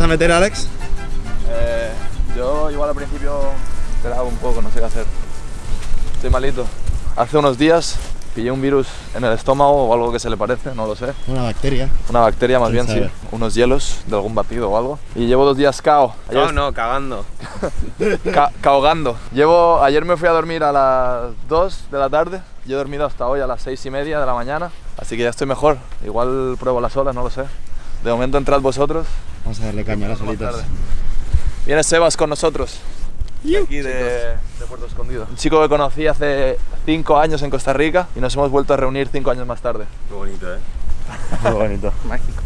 vas a meter, Alex? Eh, yo igual al principio esperaba un poco, no sé qué hacer. Estoy malito. Hace unos días pillé un virus en el estómago o algo que se le parece, no lo sé. Una bacteria. Una bacteria más ¿Quién bien, sí. Unos hielos de algún batido o algo. Y llevo dos días cao. Ayer No, no, cagando. ca- caogando. Llevo, ayer me fui a dormir a las 2 de la tarde y he dormido hasta hoy a las 6 y media de la mañana. Así que ya estoy mejor. Igual pruebo las olas, no lo sé. De momento entrad vosotros. Vamos a darle caña a las Más olitas. tarde. Viene Sebas con nosotros. de aquí de, de Puerto Escondido. Un chico que conocí hace 5 años en Costa Rica y nos hemos vuelto a reunir 5 años más tarde. Qué bonito, ¿eh? Muy bonito. Mágico.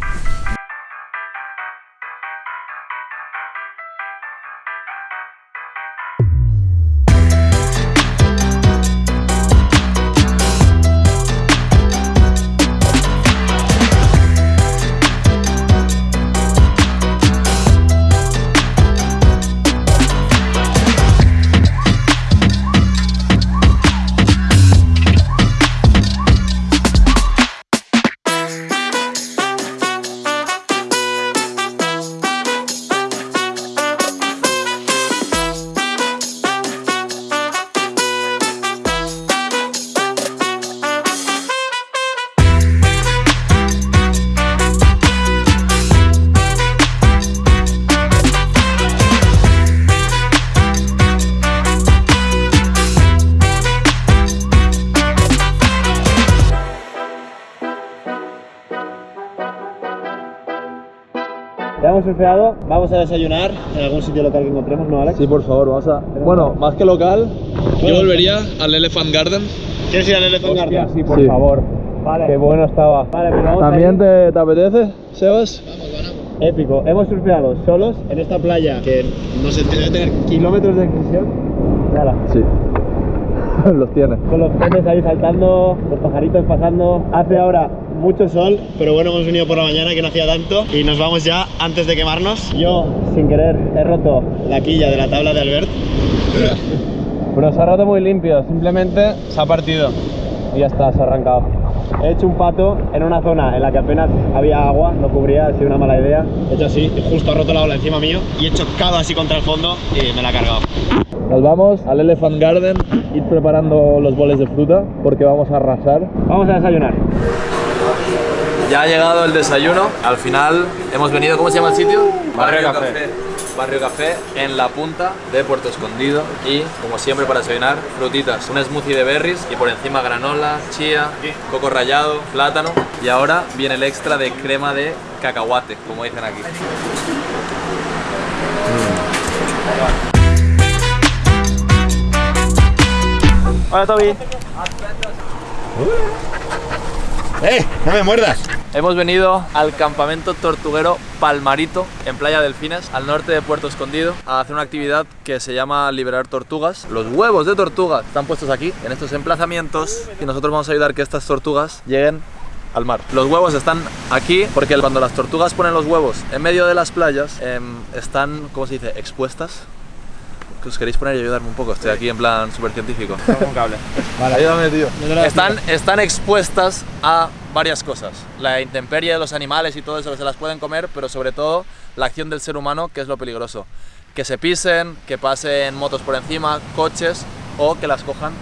Surfeado, vamos a desayunar en algún sitio local que encontremos, ¿no, Alex? Sí, por favor, vamos a... Bueno, más que local, yo volvería al Elephant Garden. ¿Quieres ir al Elephant Garden? sí, por favor. Vale. Qué bueno estaba. Vale, pues vamos ¿También te, te apetece, Sebas? Épico. Hemos surfeado solos en esta playa que no sé, debe tener kilómetros de extensión. Nada. Sí. Los tiene. Con los peces ahí saltando, los pajaritos pasando. Hace ahora mucho sol, pero bueno, hemos venido por la mañana que no hacía tanto y nos vamos ya antes de quemarnos. Yo, sin querer, he roto la quilla de la tabla de Albert. Pero se ha roto muy limpio, simplemente se ha partido. Y ya está, se ha arrancado. He hecho un pato en una zona en la que apenas había agua, no cubría, ha sido una mala idea. He hecho así, justo ha roto la ola encima mío y he chocado así contra el fondo y me la ha cargado. Nos vamos al Elephant Garden, ir preparando los boles de fruta porque vamos a arrasar. Vamos a desayunar. Ya ha llegado el desayuno. Al final hemos venido, ¿cómo se llama el sitio? Barrio Café. Barrio Café en la punta de Puerto Escondido y como siempre para desayunar frutitas, un smoothie de berries y por encima granola, chía, coco rallado, plátano y ahora viene el extra de crema de cacahuate, como dicen aquí. Hola Toby. ¡Eh! ¡No me muerdas! Hemos venido al campamento tortuguero Palmarito en Playa Delfines, al norte de Puerto Escondido, a hacer una actividad que se llama liberar tortugas. Los huevos de tortuga están puestos aquí, en estos emplazamientos, y nosotros vamos a ayudar que estas tortugas lleguen al mar. Los huevos están aquí porque cuando las tortugas ponen los huevos en medio de las playas, em, están, ¿cómo se dice?, expuestas. ¿Que ¿Os queréis poner y ayudarme un poco? Estoy aquí en plan súper científico. un cable. Ayúdame, tío. Están, están expuestas a varias cosas. La intemperie de los animales y todo eso que se las pueden comer, pero sobre todo la acción del ser humano, que es lo peligroso. Que se pisen, que pasen motos por encima, coches o que las cojan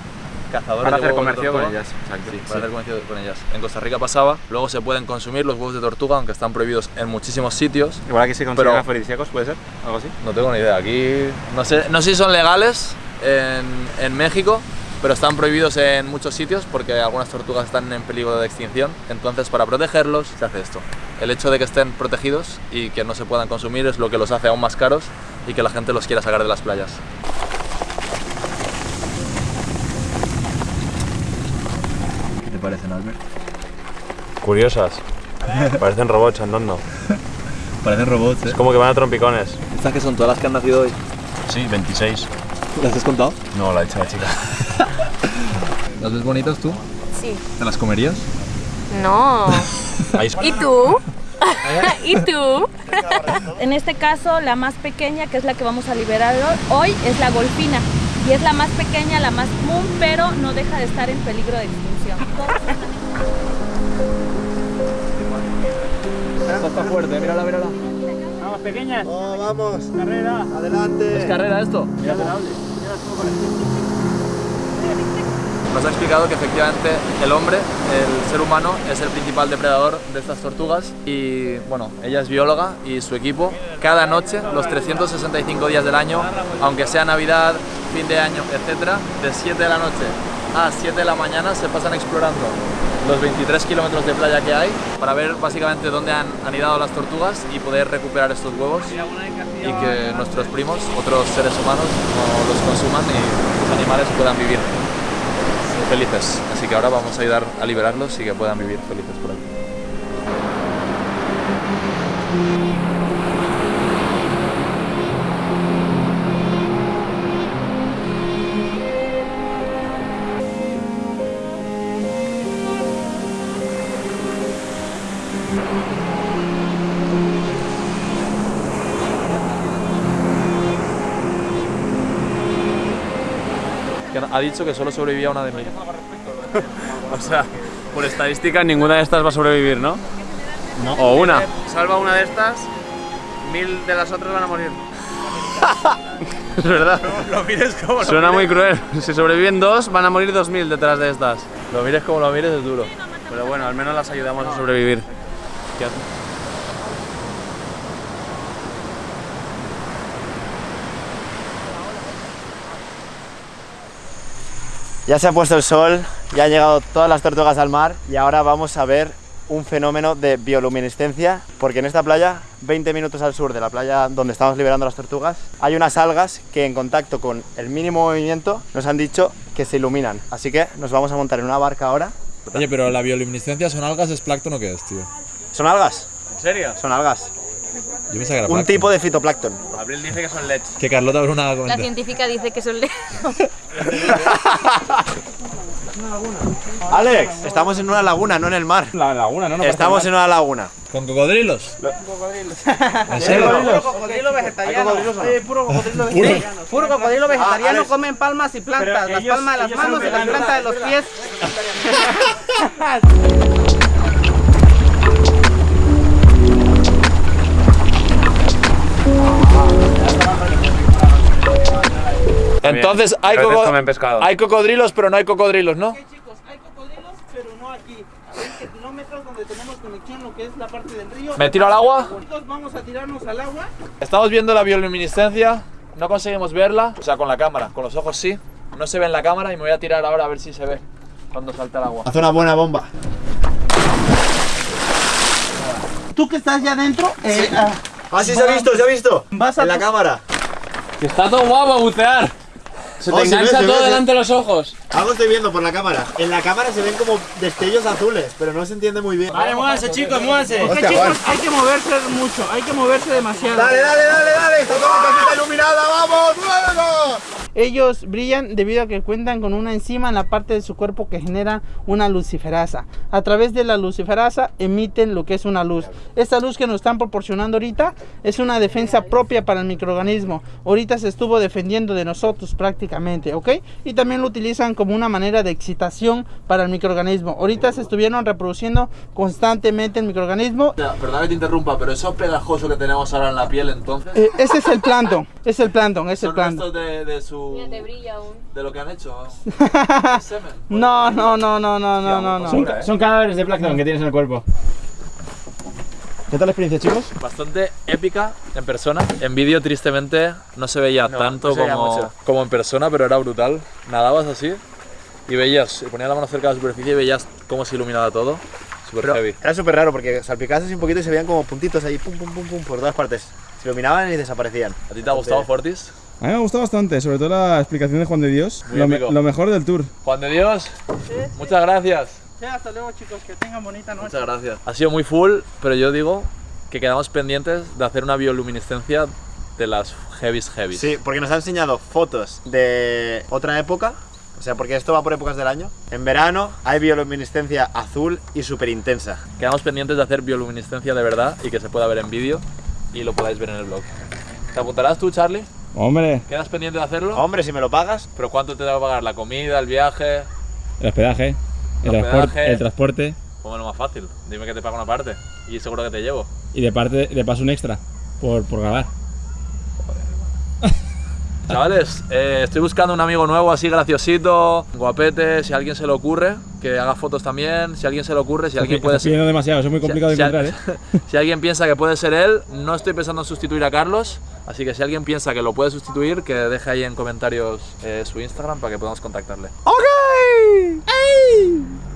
cazadores Para de hacer de comercio con ellas. Exacto. Sí, para hacer comercio con ellas. En Costa Rica pasaba, luego se pueden consumir los huevos de tortuga, aunque están prohibidos en muchísimos sitios. Igual aquí se Pero- afrodisíacos, ¿puede ser? ¿Algo así? No tengo ni idea. Aquí no sé, no sé si son legales en, en México, pero están prohibidos en muchos sitios porque algunas tortugas están en peligro de extinción. Entonces, para protegerlos, se hace esto. El hecho de que estén protegidos y que no se puedan consumir es lo que los hace aún más caros y que la gente los quiera sacar de las playas. ¿Qué te parecen, Albert? Curiosas. Parecen robots andando. Parecen robots, ¿eh? Es como que van a trompicones. ¿Estas que son todas las que han nacido hoy? Sí, 26. ¿Las has contado? No, la ha hecho la chica. ¿Las ves bonitas tú? Sí. ¿Te las comerías? No. ¿Y tú? ¿Y tú? En este caso, la más pequeña, que es la que vamos a liberar hoy, es la golfina. Y es la más pequeña, la más común, pero no deja de estar en peligro de extinción. Está fuerte, mírala, mírala. pequeñas. Oh, vamos. Carrera. Adelante. ¿Es carrera esto? Nos ha explicado que efectivamente el hombre, el ser humano, es el principal depredador de estas tortugas y bueno, ella es bióloga y su equipo cada noche, los 365 días del año, aunque sea Navidad, fin de año, etcétera, de 7 de la noche a 7 de la mañana se pasan explorando los 23 kilómetros de playa que hay para ver básicamente dónde han anidado las tortugas y poder recuperar estos huevos y que nuestros primos, otros seres humanos, no los consuman y los animales puedan vivir felices. Así que ahora vamos a ayudar a liberarlos y que puedan vivir felices por aquí. Ha dicho que solo sobrevivía una de mil. O sea, por estadística ninguna de estas va a sobrevivir, ¿no? No. O una. Salva una de estas, mil de las otras van a morir. es verdad. Lo mires como Suena muy cruel. Si sobreviven dos, van a morir dos mil detrás de estas. Lo mires como lo mires es duro. Pero bueno, al menos las ayudamos a sobrevivir. ¿Qué hace? Ya se ha puesto el sol, ya han llegado todas las tortugas al mar y ahora vamos a ver un fenómeno de bioluminiscencia porque en esta playa, 20 minutos al sur de la playa donde estamos liberando las tortugas, hay unas algas que en contacto con el mínimo movimiento nos han dicho que se iluminan. Así que nos vamos a montar en una barca ahora. Oye, pero la bioluminiscencia son algas, es plancton o qué es, tío? ¿Son algas? ¿En serio? Son algas. Yo pensaba que era Un plancton. tipo de fitoplancton. Abril dice que son LEDs. Que Carlota Bruna La científica dice que son le- Alex, estamos en una laguna, no en el mar. La laguna, ¿no? Estamos en una laguna. ¿Con cocodrilos? ¿En serio? cocodrilo vegetariano. Eh, puro cocodrilo vegetariano. Puro cocodrilo vegetariano Alex. comen palmas y plantas. Las ellos- palmas de las ellos son manos y las veganos. plantas de los pies. Entonces hay, coco- comen pescado. hay cocodrilos, pero no hay cocodrilos, ¿no? Chicos, hay cocodrilos, pero no aquí. A 20 kilómetros donde tenemos conexión, lo que es la parte del río. ¿Me tiro al agua? Vamos a tirarnos al agua. Estamos viendo la bioluminiscencia, no conseguimos verla, o sea, con la cámara, con los ojos sí. No se ve en la cámara y me voy a tirar ahora a ver si se ve cuando salta el agua. Hace una buena bomba. Tú que estás ya adentro, eh, ah, Ah, sí, se ha visto, se ha visto. Vas a en la cámara. Que está todo guapo bucear. Se Oh, se ve, se ve, se- de los ojos. Algo estoy viendo por la cámara. En la cámara se ven como destellos azules, pero no se entiende muy bien. Vale, muévanse chicos, muévanse. Es que chicos, hay que moverse mucho, hay que moverse demasiado. Dale, dale, dale, dale. Está toda la casita iluminada, vamos, vamos. Ellos brillan debido a que cuentan con una enzima en la parte de su cuerpo que genera una luciferasa. A través de la luciferasa emiten lo que es una luz. Esta luz que nos están proporcionando ahorita es una defensa propia para el microorganismo. Ahorita se estuvo defendiendo de nosotros prácticamente, ¿ok? Y también lo utilizan como una manera de excitación para el microorganismo. Ahorita se estuvieron reproduciendo constantemente el microorganismo. Perdón que te interrumpa, pero eso pegajoso que tenemos ahora en la piel entonces... Eh, ese es el plancton, es el plancton, es el plancton. restos de, de su... Te brilla aún. de lo que han hecho. ¿Es semen? No, no, no, no, no, no, no, no. Son- Son cadáveres de plancton que tienes en el cuerpo. ¿Qué tal la experiencia, chicos? Bastante épica en persona. En vídeo, tristemente, no se veía tanto no se veía como, como en persona, pero era brutal. Nadabas así y veías, ponías la mano cerca de la superficie y veías cómo se iluminaba todo. Super heavy. era súper raro porque salpicabas así un poquito y se veían como puntitos ahí, pum, pum, pum, pum, por todas partes. Se iluminaban y desaparecían. ¿A ti te ha gustado Fortis? A mí me ha gustado bastante, sobre todo la explicación de Juan de Dios. Lo, me- lo mejor del tour. Juan de Dios, muchas gracias. Ya, hasta luego chicos, que tengan bonita noche. Muchas gracias. Ha sido muy full, pero yo digo que quedamos pendientes de hacer una bioluminiscencia de las heavies heavies. Sí, porque nos ha enseñado fotos de otra época. O sea, porque esto va por épocas del año. En verano hay bioluminiscencia azul y súper intensa. Quedamos pendientes de hacer bioluminiscencia de verdad y que se pueda ver en vídeo y lo podáis ver en el blog. ¿Te apuntarás tú, Charlie? Hombre, ¿Quedas pendiente de hacerlo? Hombre, si me lo pagas, ¿Pero cuánto te va a pagar? ¿La comida, el viaje? el hospedaje, el, hospedaje. el transporte Como lo más fácil. Dime que te pago una parte y seguro que te llevo. y de parte de paso un extra. Por, por grabar. Chavales, eh, estoy buscando un amigo nuevo así graciosito, guapete, si a alguien se le ocurre, que haga fotos también, si a alguien se le ocurre, si alguien puede ser... demasiado, eso es muy complicado de si, encontrar, ¿eh? si alguien piensa que puede ser él, no estoy pensando en sustituir a Carlos, así que si alguien piensa que lo puede sustituir, que deje ahí en comentarios eh, su Instagram para que podamos contactarle. ¡Ok! ¡Ey!